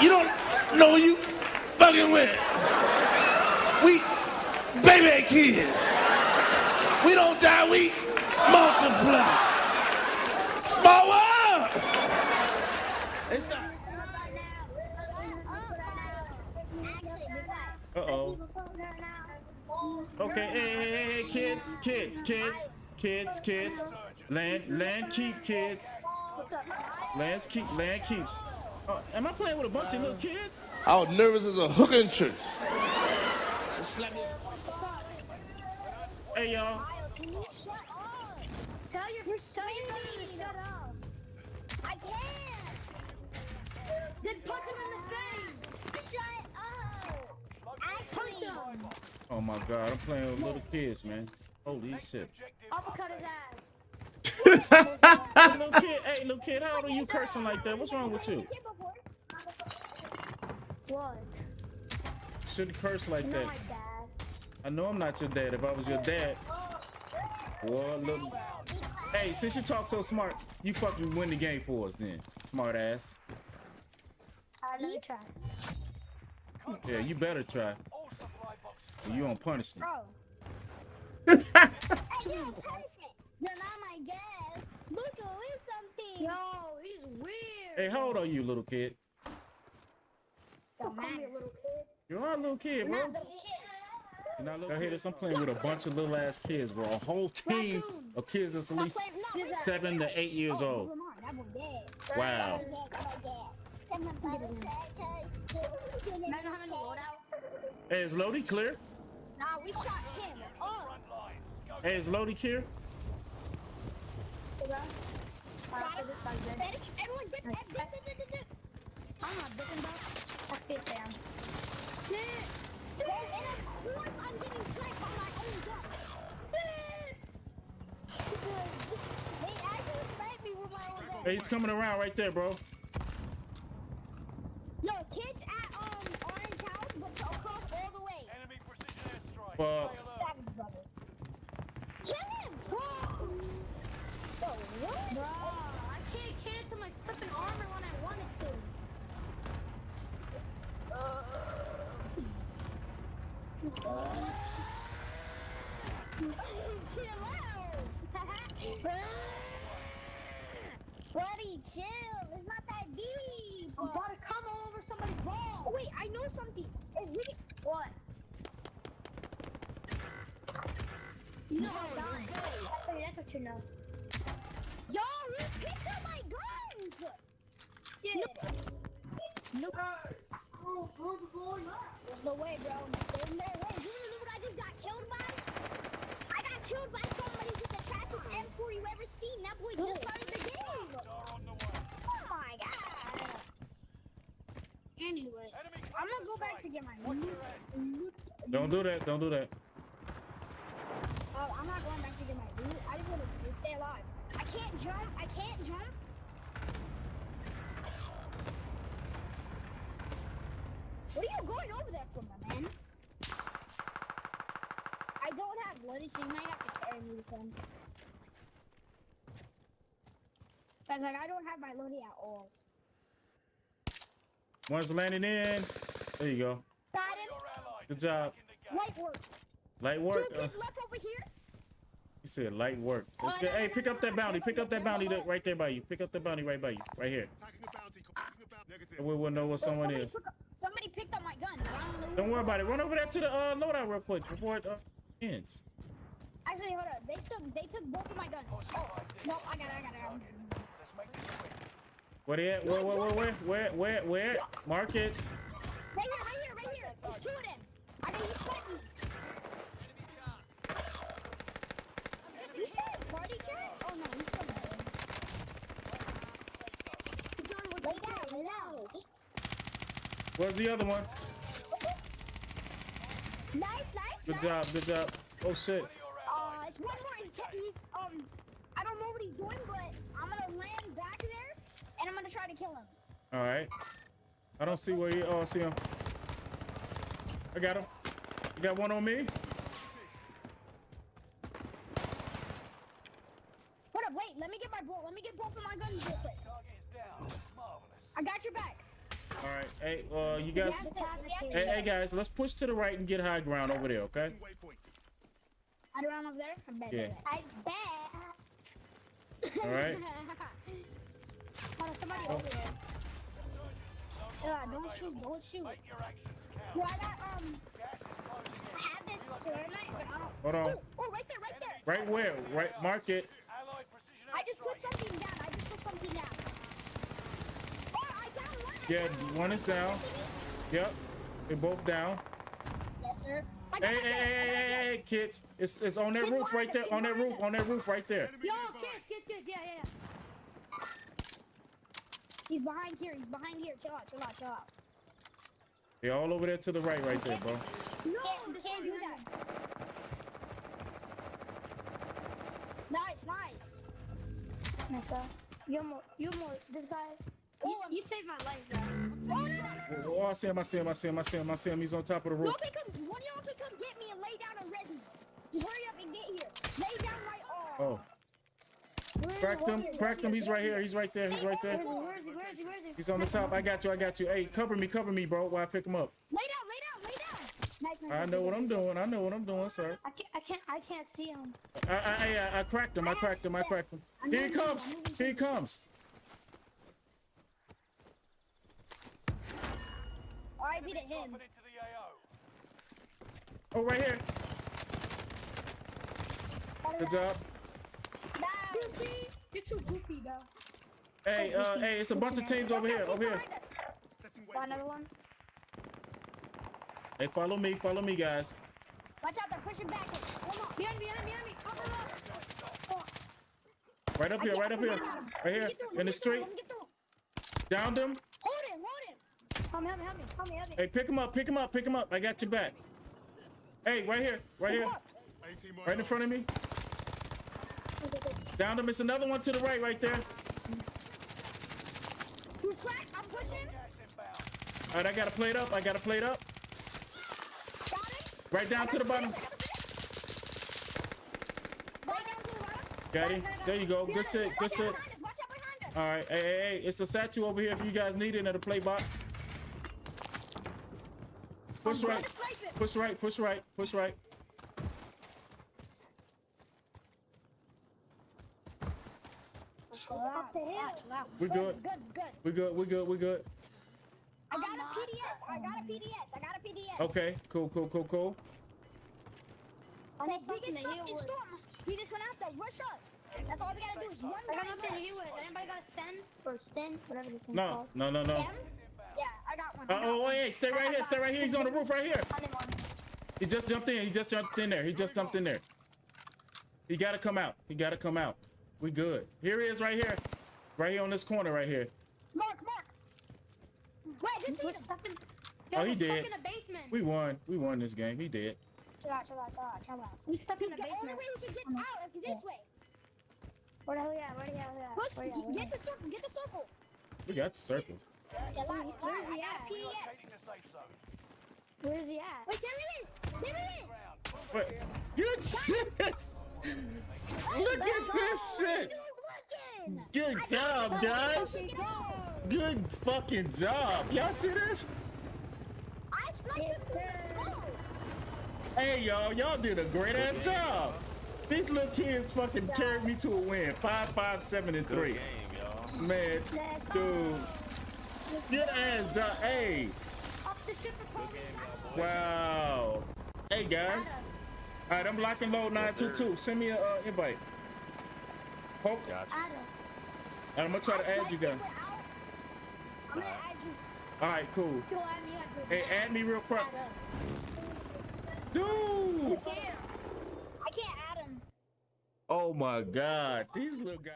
You don't know you fucking with. We baby kids. We don't die, we multiply. Small start. Uh-oh. Okay, hey, hey, hey, hey, kids, kids, kids, kids, kids. Land, land keep, kids. Land keep, land keeps. Oh, am I playing with a bunch of little kids? I was nervous as a hooker in church. Hey, y'all. Can you shut up? Tell your tell your brother to shut up. I can't. Then punch him in the face. Shut up. I punch him. Oh my God, I'm playing with little kids, man. Holy shit. Uppercut his ass. hey, little kid, hey, little kid, how old are you cursing like that? What's wrong with you? What? Shouldn't curse like You're that. not my dad. I know I'm not your dad. If I was your dad, boy, look. Hey, since you talk so smart, you fucking win the game for us then, smart ass. Alright, let me try. Yeah, you better try. Or you on punishment. Bro. Hey, yo, punishment. You're not my dad. Look, who is something? Yo, he's weird. Hey, how old are you, little kid? Don't call me a little kid. You are a little kid, bro. Not little kid. You're not little. I hear this. I'm playing with a bunch of little ass kids, bro. A whole team of kids that's at least seven to eight years oh, old. Wow. Imagine having to load out. Hey, is Lodi clear? Nah, we shot him. Oh. Hey, is Lodi clear? Everyone dip, dip, dip, dip, dip, dip. I'm not dipping, bro. That's it, fam. Dip. Dip. And of course I'm getting sniped on my own gun. Dip. They actually sniped me with my own gun. Hey, he's coming around right there, bro. Yo, kids at um Orange House, but across all the way. Enemy precision airstrike. Fuck. Stay alert. Brother. Kill him, bro. Yo, what? Bro, I can't cancel my flipping armor when I wanted to. Chill out. Buddy, chill. It's not that deep. I'm about to come all over somebody's ball. Oh, wait, I know something. What? You know I'm dying. Hey, that's what you know. Yo, you picked up my guns! Yeah. Uh, Nope. There's no way, bro. There's no way. You know what I just got killed by? I got killed by somebody with the trashiest M4 you ever seen. That boy just started the game. Star on the way. Oh my god. Anyway, I'm gonna go back to get my Watch loot. your head. loot. Don't do that. Don't do that. Oh, I'm not going back to get my loot. I just want to stay alive. I can't jump. I can't jump. What are you going over there for, my man? I don't have bloody, so you might have to carry me some. Cause like I don't have my loadie at all. One's landing in. There you go. Got him. Good job. in the game. Light work. Light Two work. Uh, left over here. he said light work. Let's get. Hey, pick up that bounty. Pick up that bounty that right there by you. Pick up the bounty right by you. Right here. And we will know what someone somebody, is. Took up- somebody picked up my gun. don't Don't worry about it. Run over there to the uh, loadout real quick before it uh, ends. Actually, hold up. They took they took both of my guns. Oh, no, I got it. I got it. I it. Let's make this quick. Where they at? Where, where, where, where, where, where, where? Mark it. Right here, right here, right here. There's two of them. I got you snipe me. You party chat? Oh no, he's still there. Lay down, lay down. Where's the other one? Nice, nice, Good nice. job. Good job. Oh shit. Uh, it's one more. He's, he's um, I don't know what he's doing, but I'm gonna land back there, and I'm gonna try to kill him. All right. I don't see where you. Oh, I see him. I got him. You got one on me. Hold up, wait. Let me get my bolt. Let me get both of my guns real quick. Target is down. Marvelous. I got your back. All right. Hey, uh, you You guys. have to have it Hey, hey, guys. Let's push to the right and get high ground over there. Okay. I'd run over there. I bet. Yeah. I bet. All right. Hold on, somebody Oh. over there. Yeah, don't shoot, don't shoot. Make your actions count. Well, I got, um, Gas is closing I have this thermite, but I don't. Hold on. Oh, oh, right there, right there. Right where? Right. Mark it. Allied precision I just put airstrike. something down. I just put something down. Oh, I down one. I Yeah, one is down. Yep. They're both down. Yes, sir. Hey, hey, hey, hey, hey, hey, kids. It's it's on that roof right there. On that roof. On that roof right there. Yo, kids, kids, kids. Yeah, yeah, yeah. He's behind here. He's behind here. Chill out, chill out, chill out. They're all over there to the right right there, bro. No, can't, can't do that. Nice, nice. Nice, bro. You're more, you're more, this guy. You, you saved my life, bro. Oh, no, oh, no, Oh, I see him. I see him. I see him. I see him. I see him. He's on top of the roof. Y'all can come, one of y'all can come get me and lay down and res me. Just hurry up and get here. Lay down right on. Oh, Where is cracked he? him. Where is? Cracked him. He's right here. He's right there. He's right Where there. is he? Where is he? Where is he? Where is he? He's on the top. I got you. I got you. Hey, cover me. Cover me, bro. While I pick him up. Lay down, lay down, lay down. Nice, nice, I know what. I'm doing. I know what I'm doing, sir. I can't, I can't, I can't see him. I I I, I, I cracked him. I cracked him. I cracked him. Here he comes. Here he comes. R.I.P. to him. Dropping into the AO. Oh, right here. Good job. Goofy. You're too goofy, though. Hey, uh, hey, it's a bunch of teams over here. Over here. Got another one. Hey, follow me. Follow me, guys. Watch out, they're pushing back. Come on. Behind me, behind me, behind me. Cover up. Oh, Right up here. Right up here. Right here. get through, let In the street. let me get through. Downed him. Hold him, hold him. Help me, help me, help me, help me, help me. Hey, pick him up. Pick him up. Pick him up. I got your back. Hey, right here. Right here. Right in front of me. Down him. It's another one to the right. Right there. Who's cracked? I'm pushing. All right, I got to plate up. I got to plate up. Got him. Right down to the bottom. Right down to the bottom. Got him. There you go. Good sit. Good sit. behind us, Watch out behind us. All right. Hey, hey, hey. It's a statue over here if you guys need it in the play box. Push right. gonna snipe it. Push right. Push right. Push right. Chill out, chill out, chill. We good. Good, good. We good. We good. We good. I got a PDS. I got a PDS. I got a PDS. Okay. Cool. Cool. Cool. Cool. I need something to heal. Storm. We just went out there. Rush us. That's all we gotta do is one I got nothing to left. heal with. Anybody got a send or send, whatever this thing's No. called? No. No. No. Stim? Yeah, I got one. Uh, I got oh, one. hey, stay right here. Stay right here. He's on the roof right here. I'm in one. He just jumped in. He just jumped in there. He just jumped in there. He got to come out. He got to come out. We good. Here he is right here. Right here on this corner right here. Mark, Mark. Wait, this We're is stuck in. Oh, he we're did. in the basement. We won. We won this game. He did. Chill out, chill out, chill out, chill out. We stuck in The the only way we can get out is this way. Where the hell you at? Where the hell you at? Push, Where you at? Get the circle, get the circle. We got the circle. Gas Chill out, Where- chill where's he at? a PDS. relocating the safe zone. Where's he at? Wait, there it is. There it is. Ground. But good shit. Look at this shit. Good job, guys. Good fucking job. Y'all see this? I sniped him through the smoke. Hey, y'all. Y'all did a great ass job. These little kids fucking carried me to a win. Five, five, seven, and three. Man, dude. Good ass job. Hey. Off the ship and call me back. Wow. Hey guys. All right, I'm locking load 922. Send me an uh, invite. Poke. Add us. And I'm gonna try to add you guys. I'm gonna add you. All right, cool. Add me Hey, add me real quick, dude. I can't add him. Oh my God, these little guys.